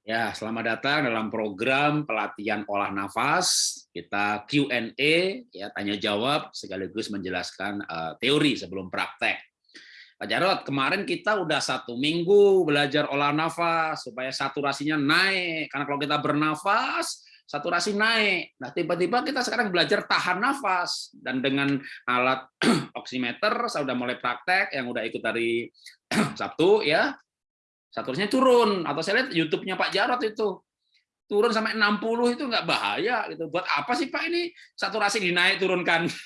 Ya, selamat datang dalam program pelatihan olah nafas. Kita Q&A, ya tanya jawab sekaligus menjelaskan uh, teori sebelum praktek. Pak Jarot, kemarin kita udah satu minggu belajar olah nafas supaya saturasinya naik. Karena kalau kita bernafas, saturasi naik. Nah, tiba-tiba kita sekarang belajar tahan nafas dan dengan alat oximeter saya udah mulai praktek yang udah ikut dari Sabtu ya saturasinya turun atau saya lihat YouTube-nya Pak Jarot itu turun sampai 60 itu nggak bahaya gitu. Buat apa sih Pak ini saturasi dinaik turunkan?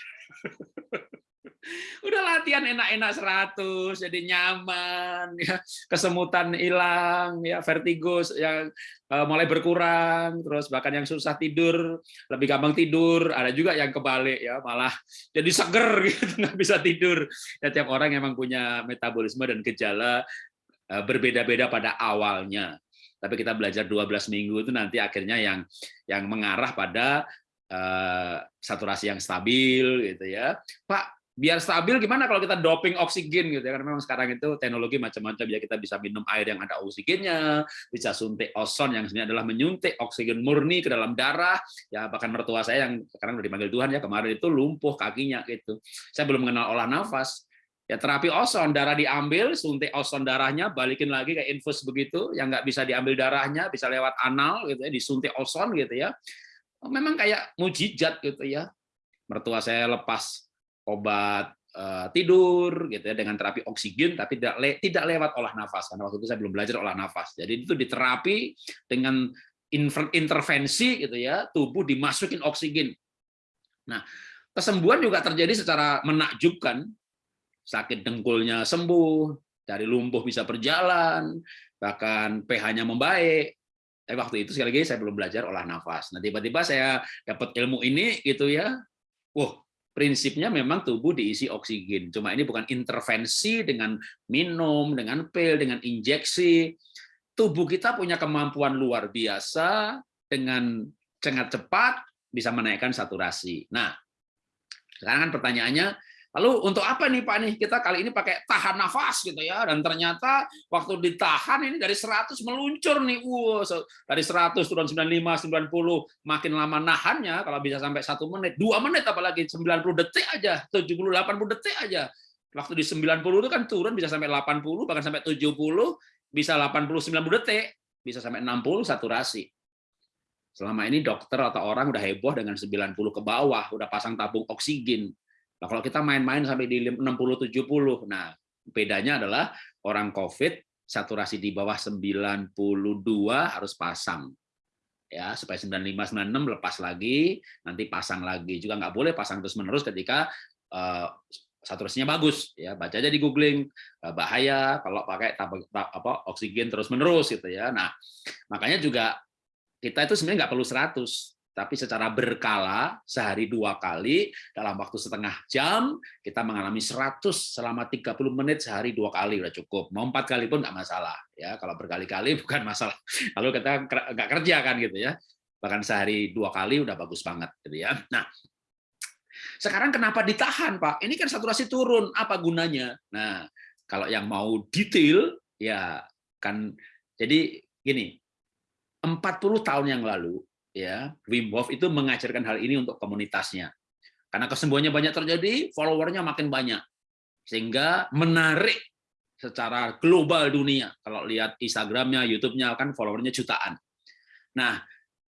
Udah latihan enak-enak 100 jadi nyaman ya, kesemutan hilang ya, vertigo yang uh, mulai berkurang, terus bahkan yang susah tidur lebih gampang tidur, ada juga yang kebalik ya, malah jadi seger gitu nggak bisa tidur. Ya tiap orang emang punya metabolisme dan gejala Eh, berbeda-beda pada awalnya. Tapi kita belajar 12 minggu itu nanti akhirnya yang yang mengarah pada uh, saturasi yang stabil gitu ya. Pak, biar stabil gimana kalau kita doping oksigen gitu ya karena memang sekarang itu teknologi macam-macam ya kita bisa minum air yang ada oksigennya bisa suntik ozon yang sebenarnya adalah menyuntik oksigen murni ke dalam darah ya bahkan mertua saya yang sekarang udah dipanggil Tuhan ya kemarin itu lumpuh kakinya gitu saya belum mengenal olah nafas Ya terapi ozon, darah diambil, suntik ozon darahnya, balikin lagi kayak infus begitu, yang nggak bisa diambil darahnya, bisa lewat anal gitu ya, disuntik ozon gitu ya. Memang kayak mujizat gitu ya. Mertua saya lepas obat uh, tidur gitu ya dengan terapi oksigen tapi tidak le tidak lewat olah nafas karena waktu itu saya belum belajar olah nafas. Jadi itu diterapi dengan intervensi gitu ya, tubuh dimasukin oksigen. Nah, kesembuhan juga terjadi secara menakjubkan sakit dengkulnya sembuh, dari lumpuh bisa berjalan, bahkan pH-nya membaik. Tapi waktu itu sekali lagi saya belum belajar olah nafas. Nah tiba-tiba saya dapat ilmu ini gitu ya. Wah, prinsipnya memang tubuh diisi oksigen. Cuma ini bukan intervensi dengan minum, dengan pil, dengan injeksi. Tubuh kita punya kemampuan luar biasa dengan sangat cepat bisa menaikkan saturasi. Nah, sekarang kan pertanyaannya, Lalu untuk apa nih Pak nih kita kali ini pakai tahan nafas gitu ya dan ternyata waktu ditahan ini dari 100 meluncur nih. Wow, dari 100 turun 95, 90 makin lama nahannya kalau bisa sampai satu menit, dua menit apalagi 90 detik aja, 70 80 detik aja. Waktu di 90 itu kan turun bisa sampai 80 bahkan sampai 70, bisa 80 90 detik, bisa sampai 60 saturasi. Selama ini dokter atau orang udah heboh dengan 90 ke bawah, udah pasang tabung oksigen Nah, kalau kita main-main sampai di 60-70, nah bedanya adalah orang COVID saturasi di bawah 92 harus pasang. ya Supaya 95-96 lepas lagi, nanti pasang lagi. Juga nggak boleh pasang terus-menerus ketika uh, saturasinya bagus ya baca aja di googling eh, bahaya kalau pakai apa oksigen terus menerus gitu ya nah makanya juga kita itu sebenarnya nggak perlu 100 tapi secara berkala sehari dua kali dalam waktu setengah jam kita mengalami 100 selama 30 menit sehari dua kali udah cukup. Mau empat kali pun nggak masalah ya. Kalau berkali-kali bukan masalah. Lalu kita nggak kerja kan gitu ya. Bahkan sehari dua kali udah bagus banget gitu ya. Nah sekarang kenapa ditahan pak? Ini kan saturasi turun. Apa gunanya? Nah kalau yang mau detail ya kan jadi gini 40 tahun yang lalu ya Wim Hof itu mengajarkan hal ini untuk komunitasnya. Karena kesembuhannya banyak terjadi, followernya makin banyak. Sehingga menarik secara global dunia. Kalau lihat Instagramnya, YouTube-nya kan followernya jutaan. Nah,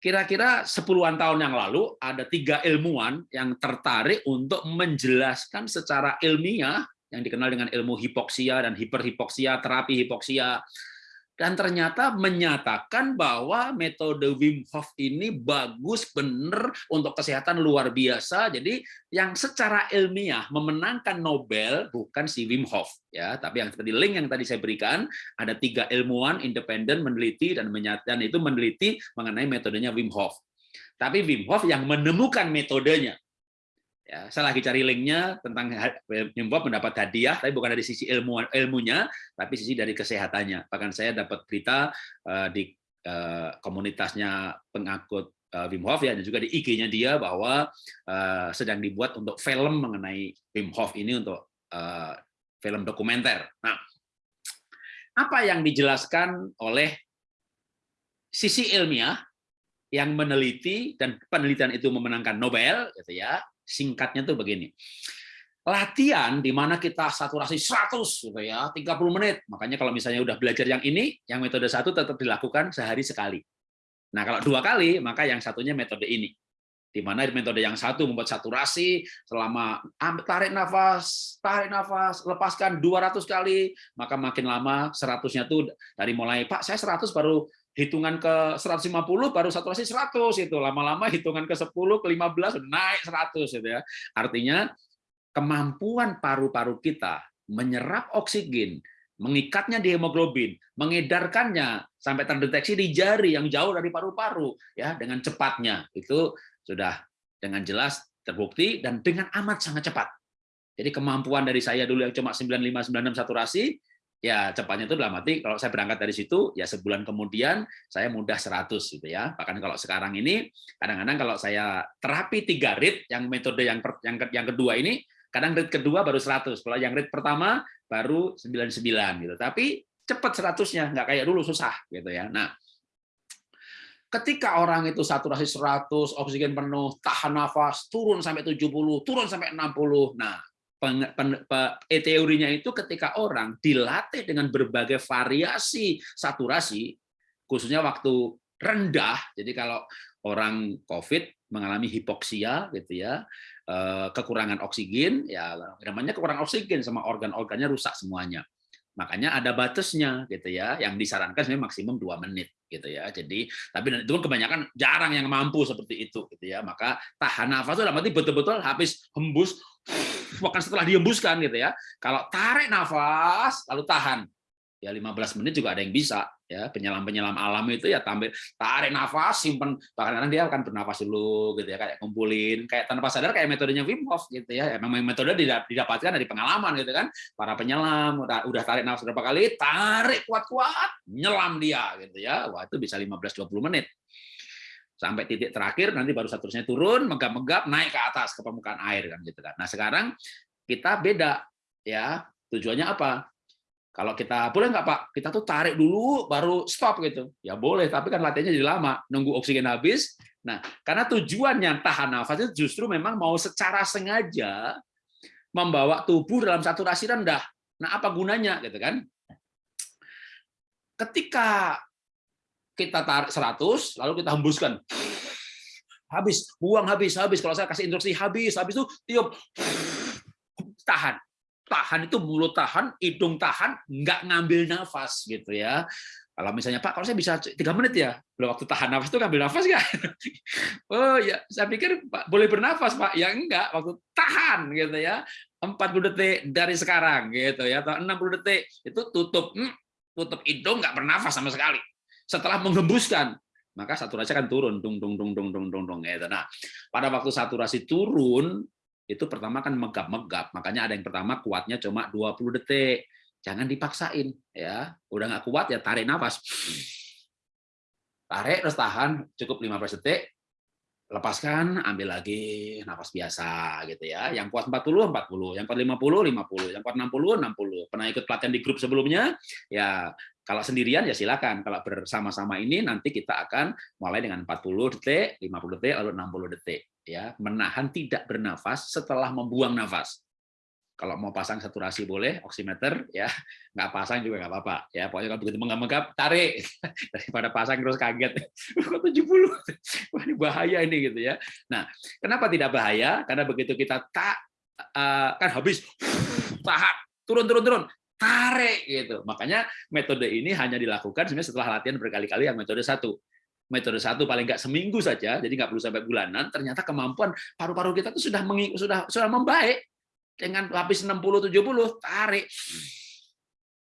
kira-kira sepuluhan tahun yang lalu ada tiga ilmuwan yang tertarik untuk menjelaskan secara ilmiah yang dikenal dengan ilmu hipoksia dan hiperhipoksia, terapi hipoksia, dan ternyata menyatakan bahwa metode Wim Hof ini bagus benar untuk kesehatan luar biasa. Jadi yang secara ilmiah memenangkan Nobel bukan si Wim Hof ya, tapi yang tadi link yang tadi saya berikan ada tiga ilmuwan independen meneliti dan menyatakan itu meneliti mengenai metodenya Wim Hof. Tapi Wim Hof yang menemukan metodenya Ya, saya lagi cari linknya tentang Nyumbab mendapat hadiah, tapi bukan dari sisi ilmu ilmunya, tapi sisi dari kesehatannya. Bahkan saya dapat berita uh, di uh, komunitasnya pengakut uh, Wim Hof ya, dan juga di IG-nya dia bahwa uh, sedang dibuat untuk film mengenai Wim Hof ini untuk uh, film dokumenter. Nah, apa yang dijelaskan oleh sisi ilmiah yang meneliti dan penelitian itu memenangkan Nobel, gitu ya. Singkatnya tuh begini. Latihan di mana kita saturasi 100 gitu ya, 30 menit. Makanya kalau misalnya udah belajar yang ini, yang metode satu tetap dilakukan sehari sekali. Nah, kalau dua kali, maka yang satunya metode ini. Di mana metode yang satu membuat saturasi selama tarik nafas, tarik nafas, lepaskan 200 kali, maka makin lama 100-nya tuh dari mulai Pak, saya 100 baru hitungan ke 150 baru saturasi 100 itu lama-lama hitungan ke 10 ke 15 naik 100 gitu ya. Artinya kemampuan paru-paru kita menyerap oksigen, mengikatnya di hemoglobin, mengedarkannya sampai terdeteksi di jari yang jauh dari paru-paru ya dengan cepatnya. Itu sudah dengan jelas terbukti dan dengan amat sangat cepat. Jadi kemampuan dari saya dulu yang cuma 95 96 saturasi ya cepatnya itu dalam arti kalau saya berangkat dari situ ya sebulan kemudian saya mudah 100 gitu ya. Bahkan kalau sekarang ini kadang-kadang kalau saya terapi tiga rit yang metode yang yang yang kedua ini kadang rit kedua baru 100 kalau yang rit pertama baru 99 gitu. Tapi cepat 100-nya nggak kayak dulu susah gitu ya. Nah ketika orang itu saturasi 100 oksigen penuh tahan nafas turun sampai 70 turun sampai 60 nah e teorinya itu ketika orang dilatih dengan berbagai variasi saturasi, khususnya waktu rendah. Jadi kalau orang COVID mengalami hipoksia, gitu ya, eh, kekurangan oksigen, ya namanya kekurangan oksigen sama organ-organnya rusak semuanya. Makanya ada batasnya gitu ya, yang disarankan sebenarnya maksimum dua menit gitu ya. Jadi tapi itu kebanyakan jarang yang mampu seperti itu gitu ya. Maka tahan nafas itu dalam betul-betul habis hembus bahkan setelah dihembuskan gitu ya. Kalau tarik nafas lalu tahan ya 15 menit juga ada yang bisa ya penyelam-penyelam alam itu ya tampil tarik nafas simpen. Bahkan kadang dia akan bernafas dulu gitu ya kayak kumpulin kayak tanpa sadar kayak metodenya Wim Hof gitu ya. Memang metode didapatkan dari pengalaman gitu kan. Para penyelam udah, tarik nafas berapa kali tarik kuat-kuat nyelam dia gitu ya. Wah itu bisa 15-20 menit. Sampai titik terakhir nanti baru saturasinya turun megap-megap naik ke atas ke permukaan air kan gitu kan. Nah sekarang kita beda ya. Tujuannya apa kalau kita boleh nggak Pak, kita tuh tarik dulu baru stop gitu. Ya boleh, tapi kan latihannya jadi lama, nunggu oksigen habis. Nah, karena tujuannya tahan nafas itu justru memang mau secara sengaja membawa tubuh dalam saturasi rendah. Nah, apa gunanya gitu kan? Ketika kita tarik 100, lalu kita hembuskan. Habis, buang habis, habis. Kalau saya kasih instruksi habis, habis itu tiup tahan tahan itu mulut tahan, hidung tahan, nggak ngambil nafas gitu ya. Kalau misalnya Pak, kalau saya bisa tiga menit ya, belum waktu tahan nafas itu ngambil nafas nggak? Oh ya, saya pikir Pak boleh bernafas Pak, ya enggak, waktu tahan gitu ya, 40 detik dari sekarang gitu ya, atau 60 detik itu tutup, hmm, tutup hidung nggak bernafas sama sekali. Setelah menghembuskan, maka saturasi akan turun, dung dung dung dung dung dung dung gitu. Nah, pada waktu saturasi turun, itu pertama kan megap-megap. Makanya ada yang pertama kuatnya cuma 20 detik. Jangan dipaksain ya. Udah nggak kuat ya tarik nafas. Tarik terus tahan cukup 15 detik. Lepaskan, ambil lagi nafas biasa gitu ya. Yang kuat 40 40, yang kuat 50 50, yang kuat 60 60. Pernah ikut pelatihan di grup sebelumnya? Ya kalau sendirian ya silakan. Kalau bersama-sama ini nanti kita akan mulai dengan 40 detik, 50 detik, lalu 60 detik ya menahan tidak bernafas setelah membuang nafas. Kalau mau pasang saturasi boleh, oximeter ya nggak pasang juga nggak apa-apa ya. Pokoknya kalau begitu menggap-menggap tarik daripada pasang terus kaget. Kok 70? Wah ini bahaya ini gitu ya. Nah, kenapa tidak bahaya? Karena begitu kita tak uh, kan habis tahan turun turun turun tarik gitu. Makanya metode ini hanya dilakukan sebenarnya setelah latihan berkali-kali yang metode satu metode satu paling nggak seminggu saja, jadi nggak perlu sampai bulanan, ternyata kemampuan paru-paru kita itu sudah meng, sudah sudah membaik dengan lapis 60 70 tarik.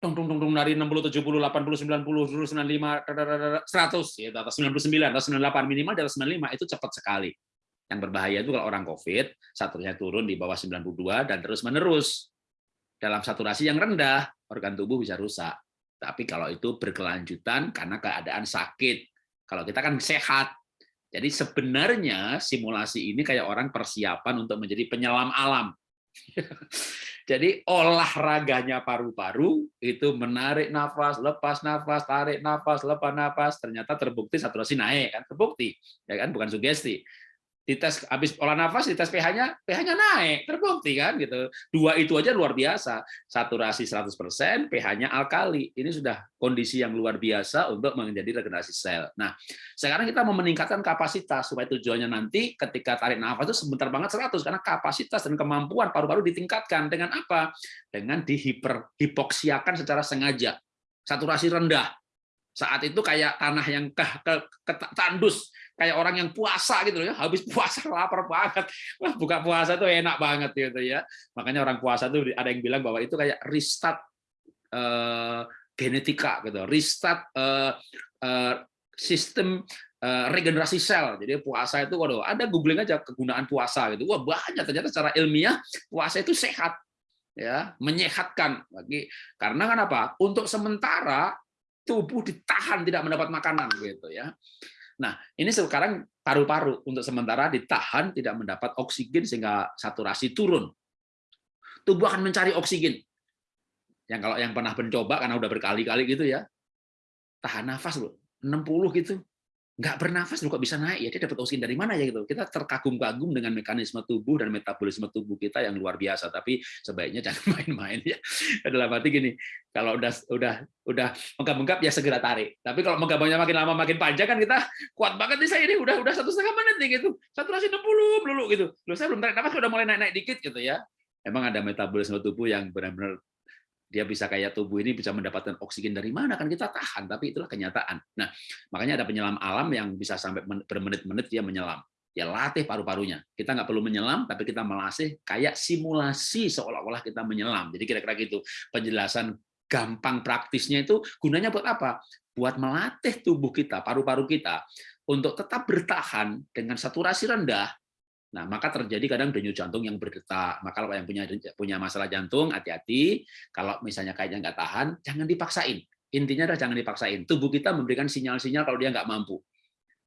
Tung tung tung tung dari 60 70 80 90 95 100 ya atas 99 atau 98 minimal di atas 95 itu cepat sekali. Yang berbahaya itu kalau orang Covid, saturasinya turun di bawah 92 dan terus menerus. Dalam saturasi yang rendah, organ tubuh bisa rusak. Tapi kalau itu berkelanjutan karena keadaan sakit, kalau kita kan sehat. Jadi sebenarnya simulasi ini kayak orang persiapan untuk menjadi penyelam alam. Jadi olahraganya paru-paru itu menarik nafas, lepas nafas, tarik nafas, lepas nafas, ternyata terbukti saturasi naik kan, terbukti ya kan, bukan sugesti dites habis olah nafas dites pH-nya pH-nya naik terbukti kan gitu. Dua itu aja luar biasa. Saturasi 100% pH-nya alkali. Ini sudah kondisi yang luar biasa untuk menjadi regenerasi sel. Nah sekarang kita mau meningkatkan kapasitas supaya tujuannya nanti ketika tarik nafas itu sebentar banget 100 karena kapasitas dan kemampuan paru-paru ditingkatkan. Dengan apa? Dengan dihiper hipoksiakan secara sengaja. Saturasi rendah saat itu kayak tanah yang ke, ke, ke tandus kayak orang yang puasa gitu ya habis puasa lapar banget. Wah buka puasa tuh enak banget gitu ya. Makanya orang puasa tuh ada yang bilang bahwa itu kayak restart uh, genetika gitu restart uh, uh, sistem uh, regenerasi sel. Jadi puasa itu waduh ada googling aja kegunaan puasa gitu. Wah banyak ternyata secara ilmiah puasa itu sehat ya menyehatkan. Bagi karena kan apa? Untuk sementara tubuh ditahan tidak mendapat makanan gitu ya. Nah, ini sekarang paru-paru untuk sementara ditahan tidak mendapat oksigen sehingga saturasi turun. Tubuh akan mencari oksigen. Yang kalau yang pernah mencoba karena udah berkali-kali gitu ya. Tahan nafas loh, 60 gitu nggak bernafas kok bisa naik ya dia dapat oksigen dari mana ya gitu. Kita terkagum-kagum dengan mekanisme tubuh dan metabolisme tubuh kita yang luar biasa tapi sebaiknya jangan main-main ya. Dalam arti gini kalau udah udah udah menggap-menggap ya segera tarik. Tapi kalau menggabungnya makin lama makin panjang kan kita kuat banget nih saya ini udah udah satu setengah menit nih gitu. Saturasi 60 dulu gitu. Loh saya belum tarik nafas udah mulai naik-naik dikit gitu ya. Emang ada metabolisme tubuh yang benar-benar dia bisa kayak tubuh ini bisa mendapatkan oksigen dari mana? Kan kita tahan tapi itulah kenyataan. Nah makanya ada penyelam alam yang bisa sampai bermenit-menit dia menyelam. Ya latih paru-parunya. Kita nggak perlu menyelam tapi kita melatih kayak simulasi seolah-olah kita menyelam. Jadi kira-kira gitu. Penjelasan gampang praktisnya itu gunanya buat apa? Buat melatih tubuh kita paru-paru kita untuk tetap bertahan dengan saturasi rendah Nah, maka terjadi kadang denyut jantung yang berdetak. Maka kalau yang punya punya masalah jantung, hati-hati. Kalau misalnya kayaknya nggak tahan, jangan dipaksain. Intinya adalah jangan dipaksain. Tubuh kita memberikan sinyal-sinyal kalau dia nggak mampu.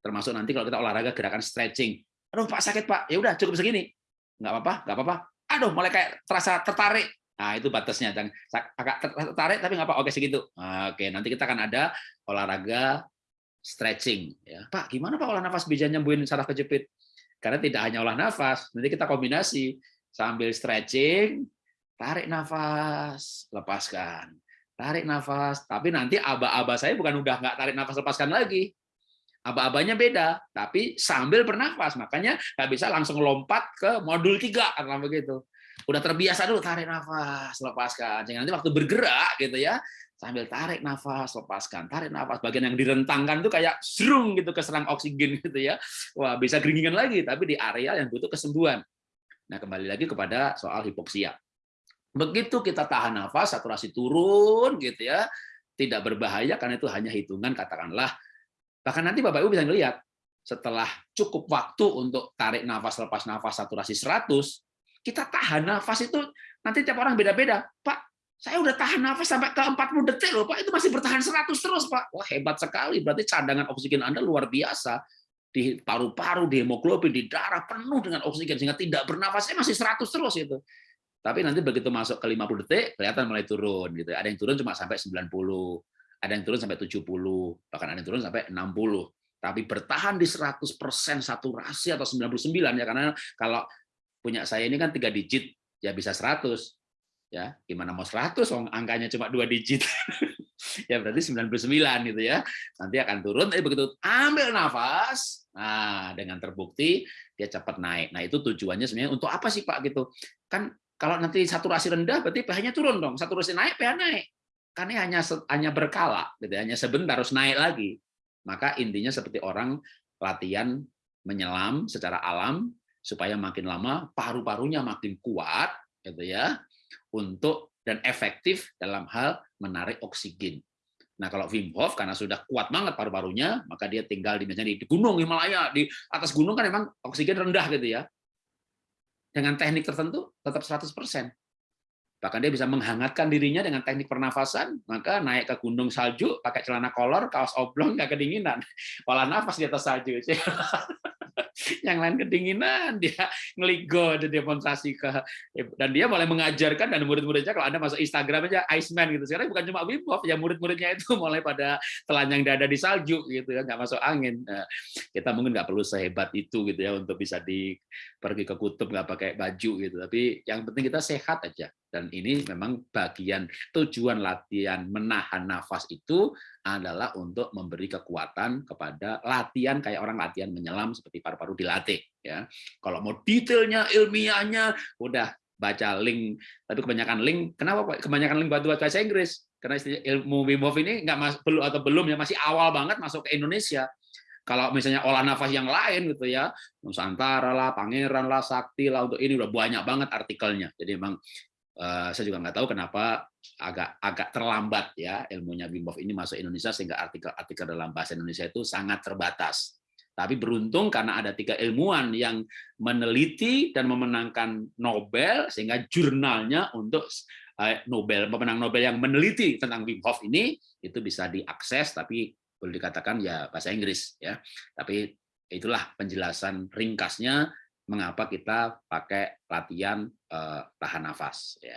Termasuk nanti kalau kita olahraga gerakan stretching. Aduh, Pak sakit Pak. Ya udah cukup segini. Nggak apa-apa, nggak apa-apa. Aduh, mulai kayak terasa tertarik. Nah, itu batasnya. Agak tertarik tapi nggak apa Oke, segitu. Oke, nanti kita akan ada olahraga stretching. Ya, Pak, gimana Pak olah nafas bisa nyembuhin saraf kejepit? Karena tidak hanya olah nafas, nanti kita kombinasi sambil stretching, tarik nafas, lepaskan. Tarik nafas, tapi nanti aba-aba saya bukan udah nggak tarik nafas lepaskan lagi. Aba-abanya beda, tapi sambil bernafas. Makanya nggak bisa langsung lompat ke modul tiga karena begitu. Udah terbiasa dulu tarik nafas, lepaskan. Jangan nanti waktu bergerak gitu ya, sambil tarik nafas, lepaskan, tarik nafas. Bagian yang direntangkan itu kayak serung gitu keserang oksigen gitu ya. Wah, bisa geringingan lagi, tapi di area yang butuh kesembuhan. Nah, kembali lagi kepada soal hipoksia. Begitu kita tahan nafas, saturasi turun gitu ya, tidak berbahaya karena itu hanya hitungan katakanlah. Bahkan nanti Bapak Ibu bisa melihat setelah cukup waktu untuk tarik nafas, lepas nafas, saturasi 100, kita tahan nafas itu nanti tiap orang beda-beda. Pak, saya udah tahan nafas sampai ke 40 detik loh, Pak. Itu masih bertahan 100 terus, Pak. Wah, hebat sekali. Berarti cadangan oksigen Anda luar biasa. Di paru-paru, di hemoglobin, di darah penuh dengan oksigen sehingga tidak bernafasnya masih 100 terus itu. Tapi nanti begitu masuk ke 50 detik kelihatan mulai turun gitu. Ada yang turun cuma sampai 90, ada yang turun sampai 70, bahkan ada yang turun sampai 60 tapi bertahan di 100% saturasi atau 99 ya karena kalau punya saya ini kan tiga digit ya bisa 100 ya gimana mau 100 wong? Angkanya cuma dua digit. Ya berarti 99 gitu ya. Nanti akan turun tapi begitu ambil nafas nah dengan terbukti dia cepat naik. Nah itu tujuannya sebenarnya untuk apa sih Pak gitu? Kan kalau nanti saturasi rendah berarti pH-nya turun dong. Saturasi naik pH naik. Ini hanya hanya berkala gitu hanya sebentar harus naik lagi. Maka intinya seperti orang latihan menyelam secara alam supaya makin lama paru-parunya makin kuat gitu ya untuk dan efektif dalam hal menarik oksigen. Nah, kalau Wim Hof karena sudah kuat banget paru-parunya, maka dia tinggal di misalnya di gunung Himalaya, di atas gunung kan memang oksigen rendah gitu ya. Dengan teknik tertentu tetap 100%. Bahkan dia bisa menghangatkan dirinya dengan teknik pernafasan, maka naik ke gunung salju pakai celana kolor, kaos oblong nggak kedinginan. Olah nafas di atas salju. yang lain kedinginan, dia ngeligo, ada demonstrasi ke dan dia mulai mengajarkan dan murid-muridnya kalau Anda masuk Instagram aja Iceman gitu. Sekarang bukan cuma Wim Hof, ya murid-muridnya itu mulai pada telanjang dada di salju gitu ya, nggak masuk angin. Nah, kita mungkin nggak perlu sehebat itu gitu ya untuk bisa di pergi ke kutub nggak pakai baju gitu. Tapi yang penting kita sehat aja. Dan ini memang bagian tujuan latihan menahan nafas itu adalah untuk memberi kekuatan kepada latihan kayak orang latihan menyelam seperti paru-paru dilatih ya. Kalau mau detailnya ilmiahnya udah baca link. Tapi kebanyakan link kenapa kebanyakan link buat bahasa Inggris? Karena ilmu Wim Hof ini nggak mas, belum atau belum ya masih awal banget masuk ke Indonesia. Kalau misalnya olah nafas yang lain gitu ya Nusantara lah Pangeran lah Sakti lah untuk ini udah banyak banget artikelnya. Jadi memang saya juga nggak tahu kenapa agak agak terlambat ya ilmunya Wim Hof ini masuk Indonesia sehingga artikel-artikel dalam bahasa Indonesia itu sangat terbatas. Tapi beruntung karena ada tiga ilmuwan yang meneliti dan memenangkan Nobel sehingga jurnalnya untuk eh, Nobel pemenang Nobel yang meneliti tentang Wim Hof ini itu bisa diakses tapi boleh dikatakan ya bahasa Inggris ya. Tapi itulah penjelasan ringkasnya mengapa kita pakai latihan tahan nafas ya